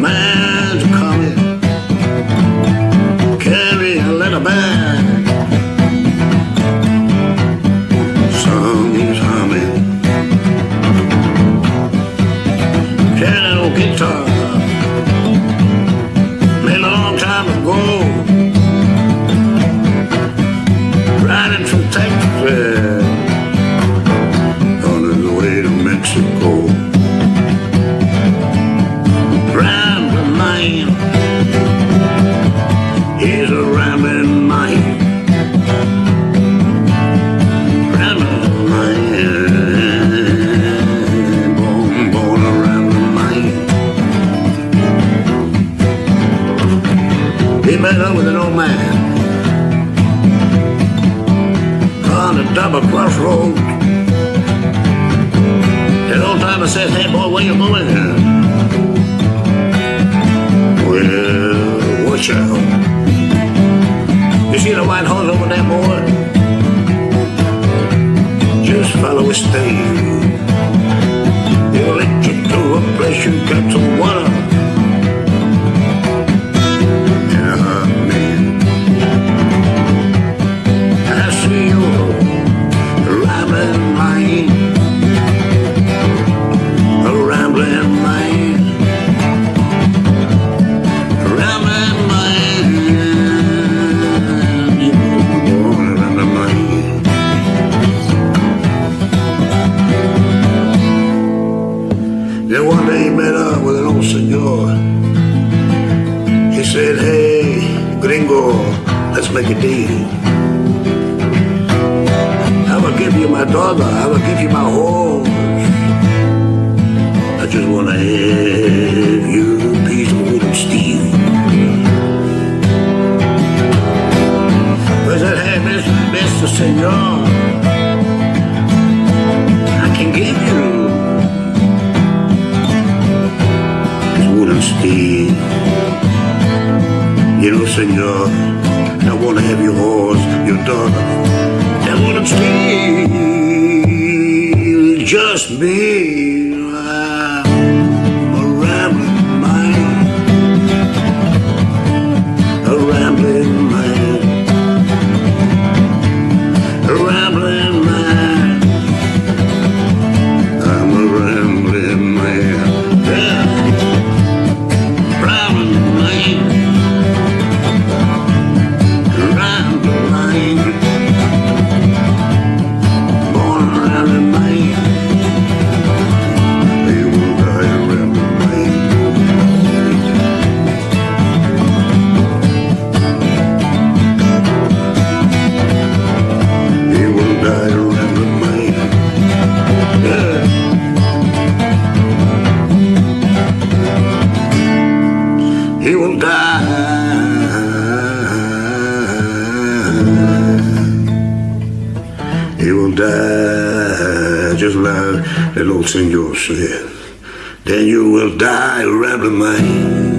man's coming. Carry a little bag. Songs humming. Piano guitar. Made a long time ago. From Texas on his way to Mexico. Met up with an old man on a double crossroads. The old timer says, hey boy, where you going? Well, watch out. You see the white horse over there, boy? Just follow his tail. He'll lead you to a place you got some water. Said, "Hey, gringo, let's make a deal." I will give you my daughter. I will give you my horse. I just want to have you a piece of wood and steel. I said, hey, Mr. Mr. Senor, I can give you this wood and steel. You know, Senor, I want to have your horse, your daughter. That wouldn't steal just me. That old senor said. Then you will die, rambling man.